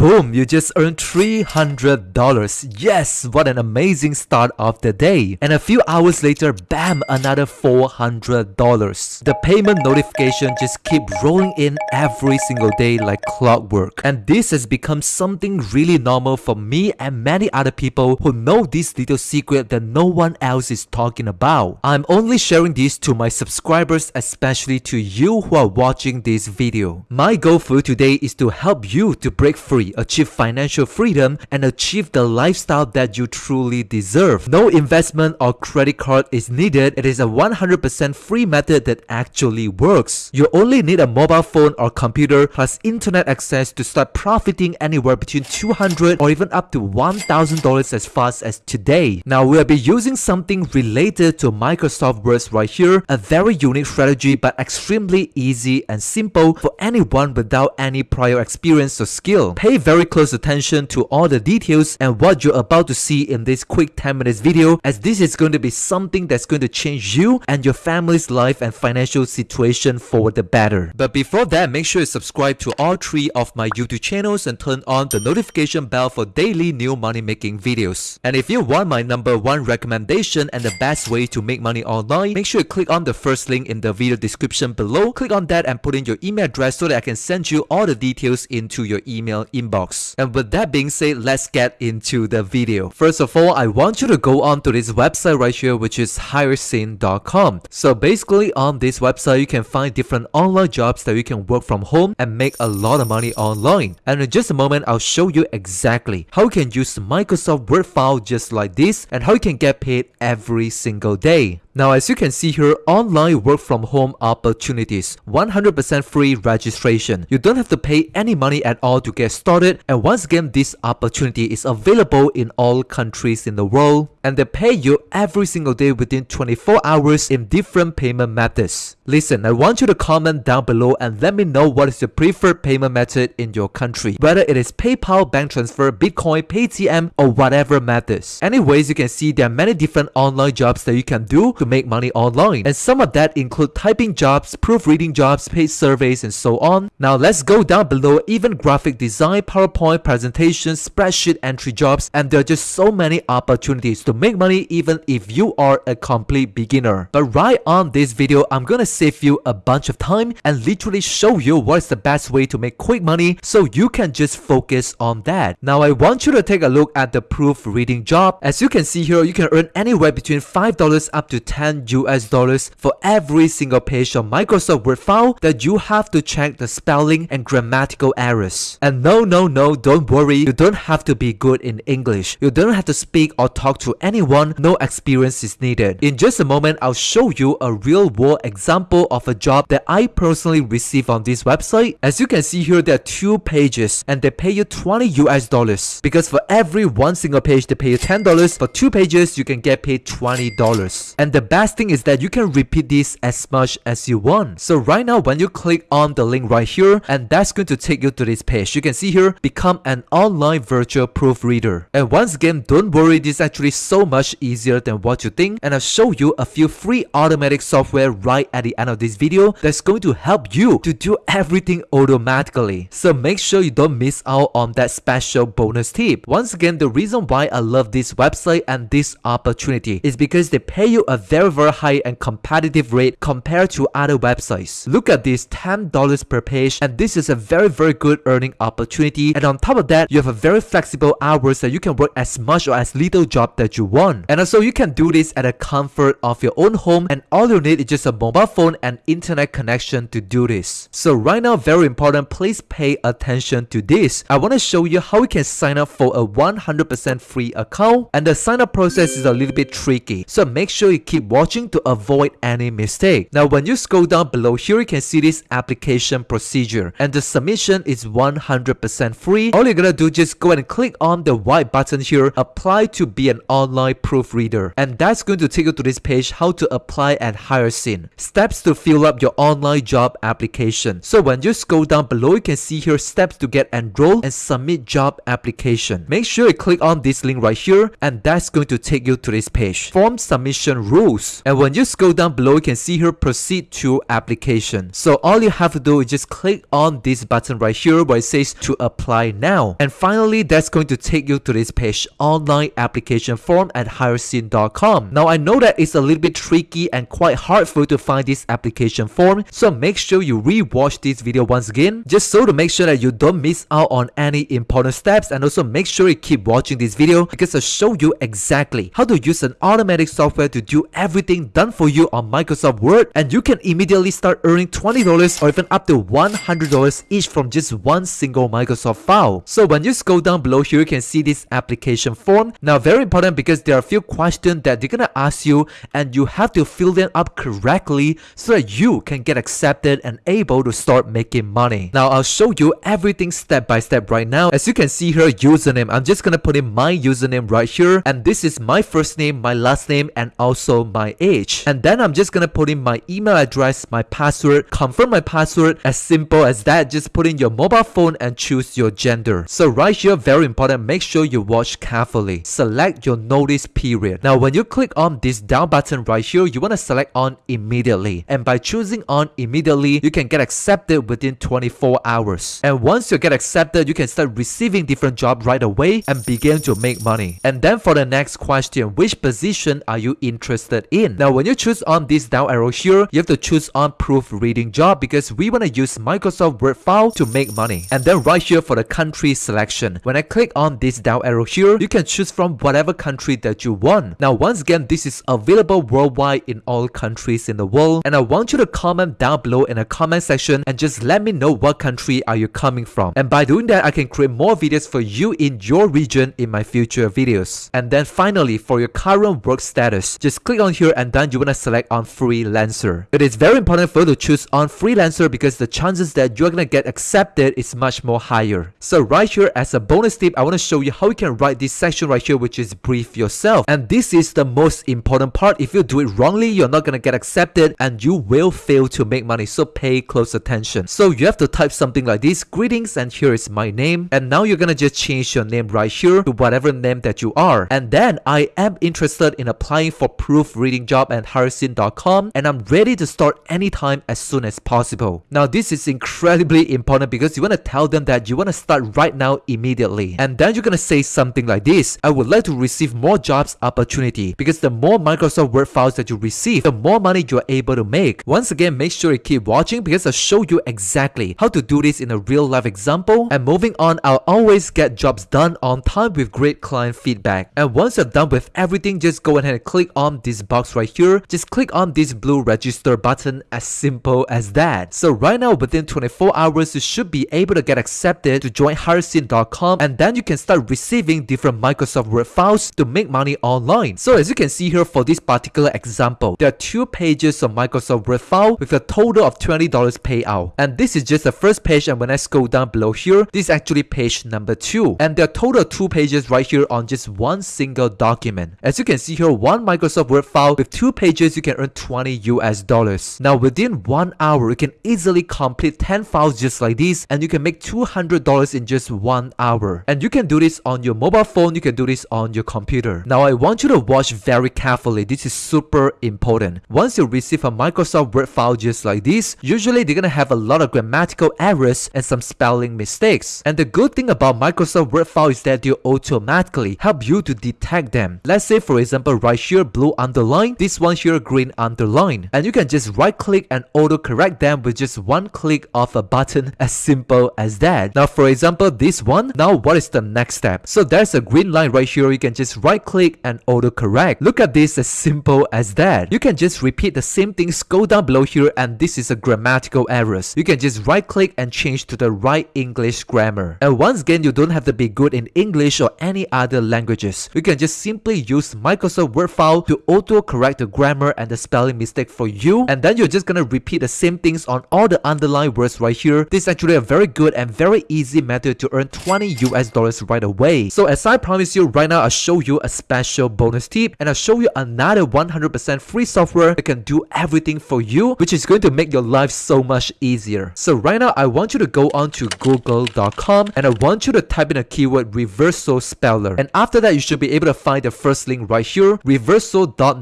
Boom, you just earned $300. Yes, what an amazing start of the day. And a few hours later, bam, another $400. The payment notification just keep rolling in every single day like clockwork. And this has become something really normal for me and many other people who know this little secret that no one else is talking about. I'm only sharing this to my subscribers, especially to you who are watching this video. My goal for today is to help you to break free achieve financial freedom, and achieve the lifestyle that you truly deserve. No investment or credit card is needed. It is a 100% free method that actually works. You only need a mobile phone or computer plus internet access to start profiting anywhere between 200 or even up to $1,000 as fast as today. Now we'll be using something related to Microsoft Words right here, a very unique strategy but extremely easy and simple for anyone without any prior experience or skill. Pay very close attention to all the details and what you're about to see in this quick 10 minutes video as this is going to be something that's going to change you and your family's life and financial situation for the better. But before that, make sure you subscribe to all three of my YouTube channels and turn on the notification bell for daily new money making videos. And if you want my number one recommendation and the best way to make money online, make sure you click on the first link in the video description below. Click on that and put in your email address so that I can send you all the details into your email inbox inbox. And with that being said, let's get into the video. First of all, I want you to go on to this website right here, which is hiresyn.com. So basically on this website, you can find different online jobs that you can work from home and make a lot of money online. And in just a moment, I'll show you exactly how you can use Microsoft Word file just like this and how you can get paid every single day. Now as you can see here, online work from home opportunities, 100% free registration. You don't have to pay any money at all to get started and once again this opportunity is available in all countries in the world and they pay you every single day within 24 hours in different payment methods. Listen, I want you to comment down below and let me know what is your preferred payment method in your country, whether it is PayPal, bank transfer, Bitcoin, Paytm or whatever methods. Anyways, you can see there are many different online jobs that you can do to make money online and some of that include typing jobs, proofreading jobs, paid surveys and so on. Now let's go down below even graphic design, PowerPoint presentations, spreadsheet entry jobs and there are just so many opportunities to make money even if you are a complete beginner. But right on this video, I'm gonna save you a bunch of time and literally show you what is the best way to make quick money so you can just focus on that. Now I want you to take a look at the proofreading job. As you can see here, you can earn anywhere between $5 up to 10 US dollars for every single page of Microsoft Word file that you have to check the spelling and grammatical errors. And no, no, no, don't worry, you don't have to be good in English. You don't have to speak or talk to anyone, no experience is needed. In just a moment, I'll show you a real world example of a job that I personally received on this website. As you can see here, there are two pages and they pay you 20 US dollars. Because for every one single page, they pay you $10. For two pages, you can get paid $20. And the best thing is that you can repeat this as much as you want. So right now, when you click on the link right here, and that's going to take you to this page. You can see here, become an online virtual proofreader. And once again, don't worry, this is actually so much easier than what you think and I'll show you a few free automatic software right at the end of this video that's going to help you to do everything automatically. So make sure you don't miss out on that special bonus tip. Once again, the reason why I love this website and this opportunity is because they pay you a very very high and competitive rate compared to other websites. Look at this $10 per page and this is a very very good earning opportunity and on top of that you have a very flexible hours that you can work as much or as little job that you want. And also you can do this at the comfort of your own home and all you need is just a mobile phone and internet connection to do this. So right now very important please pay attention to this. I want to show you how you can sign up for a 100% free account and the sign up process is a little bit tricky. So make sure you keep watching to avoid any mistake. Now when you scroll down below here you can see this application procedure and the submission is 100% free. All you're gonna do just go and click on the white button here apply to be an online proofreader. And that's going to take you to this page how to apply at Hiresyn. Steps to fill up your online job application. So when you scroll down below, you can see here steps to get enrolled and submit job application. Make sure you click on this link right here and that's going to take you to this page. Form submission rule. And when you scroll down below, you can see here proceed to application. So all you have to do is just click on this button right here where it says to apply now. And finally, that's going to take you to this page online application form at hiresyn.com. Now I know that it's a little bit tricky and quite hard for you to find this application form. So make sure you re-watch this video once again just so to make sure that you don't miss out on any important steps and also make sure you keep watching this video because I'll show you exactly how to use an automatic software to do everything done for you on Microsoft Word and you can immediately start earning $20 or even up to $100 each from just one single Microsoft file. So when you scroll down below here you can see this application form. Now very important because there are a few questions that they're gonna ask you and you have to fill them up correctly so that you can get accepted and able to start making money. Now I'll show you everything step by step right now. As you can see here username I'm just gonna put in my username right here and this is my first name, my last name and also my age. And then I'm just gonna put in my email address, my password, confirm my password as simple as that. Just put in your mobile phone and choose your gender. So right here very important make sure you watch carefully. Select your notice period. Now when you click on this down button right here you want to select on immediately and by choosing on immediately you can get accepted within 24 hours. And once you get accepted you can start receiving different jobs right away and begin to make money. And then for the next question which position are you interested in? Now when you choose on this down arrow here you have to choose on proofreading job because we want to use Microsoft Word file to make money. And then right here for the country selection when I click on this down arrow here you can choose from whatever country that you want. Now once again this is available worldwide in all countries in the world and I want you to comment down below in the comment section and just let me know what country are you coming from. And by doing that I can create more videos for you in your region in my future videos. And then finally for your current work status just click on here and then you want to select on freelancer. It is very important for you to choose on freelancer because the chances that you're gonna get accepted is much more higher. So right here as a bonus tip I want to show you how you can write this section right here which is brief yourself. And this is the most important part. If you do it wrongly you're not gonna get accepted and you will fail to make money. So pay close attention. So you have to type something like this greetings and here is my name. And now you're gonna just change your name right here to whatever name that you are. And then I am interested in applying for proofreading job at hiresyn.com and I'm ready to start anytime as soon as possible. Now this is incredibly important because you want to tell them that you want to start right now immediately. And then you're gonna say something like this I would like to receive more jobs opportunity. Because the more Microsoft Word files that you receive the more money you're able to make. Once again make sure you keep watching because I'll show you exactly how to do this in a real life example. And moving on I'll always get jobs done on time with great client feedback. And once you're done with everything just go ahead and click on this box right here just click on this blue register button as simple as that. So right now within 24 hours you should be able to get accepted to join hiresyn.com and then you can start receiving different Microsoft Word files to make money online. So as you can see here for this particular example there are two pages of Microsoft Word file with a total of $20 payout. And this is just the first page and when I scroll down below here this is actually page number two. And there are total two pages right here on just one single document. As you can see here one Microsoft Word file with two pages you can earn 20 US dollars. Now within one hour you can easily complete 10 files just like this and you can make $200 in just one hour. And you can do this on your mobile phone you can do this on your computer. Now I want you to watch very carefully. This is super important. Once you receive a Microsoft Word file just like this usually they're gonna have a lot of grammatical errors and some spelling mistakes. And the good thing about Microsoft Word file is that they automatically help you to detect them. Let's say for example right here blue underline. This one here green underline. And you can just right click and auto correct them with just one click of a button as simple as that. Now for example this one. Now what is the next step? So there's a green line right here. You can just right click and auto correct look at this as simple as that. You can just repeat the same thing scroll down below here and this is a grammatical errors. You can just right click and change to the right English grammar. And once again you don't have to be good in English or any other languages. You can just simply use Microsoft Word file to auto correct the grammar and the spelling mistake for you. And then you're just gonna repeat the same things on all the underlined words right here. This is actually a very good and very easy method to earn 20 US dollars right away. So as I promised you right now I'll show you a special bonus tip and I'll show you another 100% free software that can do everything for you which is going to make your life so much easier. So right now I want you to go on to google.com and I want you to type in a keyword Reverso speller. And after that you should be able to find the first link right here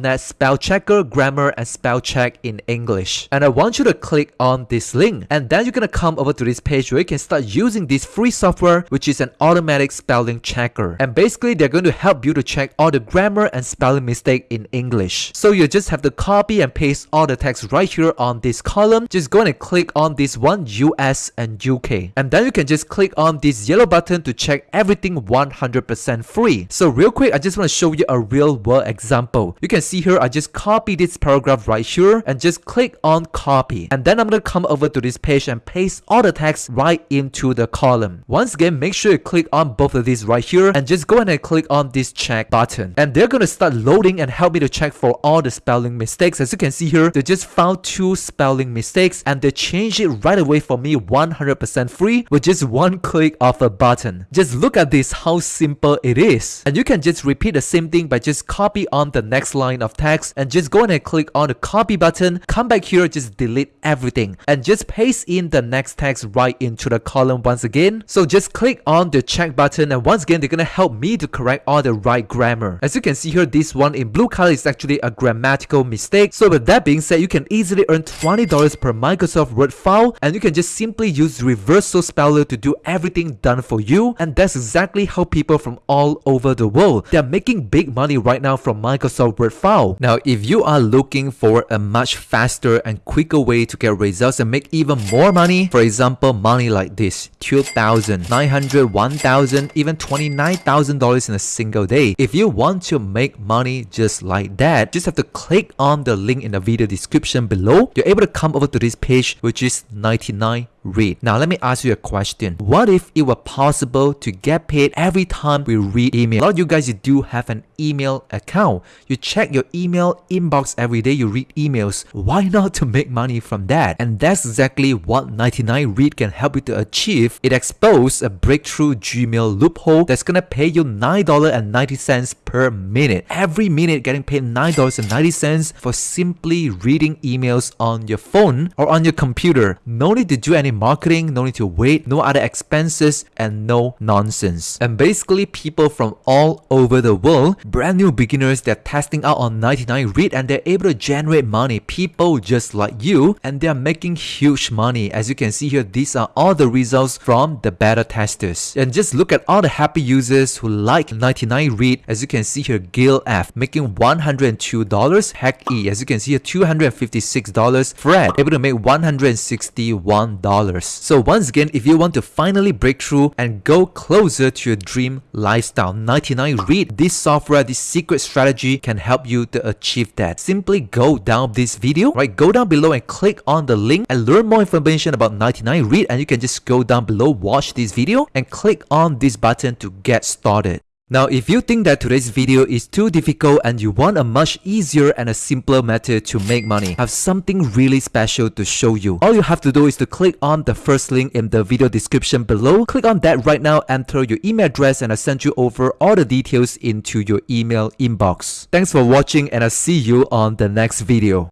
.NET Spell Checker, Grammar, and Spell Check in English. And I want you to click on this link and then you're gonna come over to this page where you can start using this free software which is an automatic spelling checker. And basically they're going to help you to check all the grammar and spelling mistake in English. So you just have to copy and paste all the text right here on this column. Just go and click on this one US and UK. And then you can just click on this yellow button to check everything 100% free. So real quick, I just want to show you a real world example. You can see here, I just copy this paragraph right here and just click on copy. And then I'm going to come over to this page and paste all the text right into the column. Once again, make sure you click on both of these right here and just go ahead and click on this check button. And they're going to start loading and help me to check for all the spelling mistakes. As you can see here, they just found two spelling mistakes and they changed it right away for me 100% free with just one click of a button. Just look at this, how simple it is. And you can just repeat the same thing by just copy on the next line of text and just go ahead and click on the copy button, come back here, just delete everything and just paste in the next text right into the column once again. So just click on the check button and once again, they're gonna help me to correct all the right grammar. As you can see here, this one in blue color is actually a grammatical mistake. So with that being said, you can easily earn $20 per Microsoft Word file and you can just simply use Reverso Speller to do everything done for you. And that's exactly how people from all over the world, they're making big money right now from Microsoft Word file. Now, if you are looking for a much faster and quicker way to get results and make even more money, for example, money like this, 2,000, 900, 1,000, even $29,000 in a single day. If you want to make money just like that, just have to click on the link in the video description below. You're able to come over to this page, which is 99 read. Now let me ask you a question. What if it were possible to get paid every time we read email? A lot of you guys you do have an email account. You check your email inbox every day, you read emails. Why not to make money from that? And that's exactly what 99 Read can help you to achieve. It exposes a breakthrough Gmail loophole that's gonna pay you $9.90 per minute. Every minute getting paid $9.90 for simply reading emails on your phone or on your computer. No need to do any marketing, no need to wait, no other expenses, and no nonsense. And basically, people from all over the world, brand new beginners, they're testing out on 99 Read and they're able to generate money. People just like you, and they're making huge money. As you can see here, these are all the results from the beta testers. And just look at all the happy users who like 99 Read. As you can see here, Gil F making $102, Hack E, as you can see here, $256, Fred able to make $161. So once again, if you want to finally break through and go closer to your dream lifestyle, 99 Read, this software, this secret strategy can help you to achieve that. Simply go down this video, right? Go down below and click on the link and learn more information about 99 Read and you can just go down below, watch this video and click on this button to get started. Now, if you think that today's video is too difficult and you want a much easier and a simpler method to make money, I have something really special to show you. All you have to do is to click on the first link in the video description below. Click on that right now, enter your email address and I'll send you over all the details into your email inbox. Thanks for watching and I'll see you on the next video.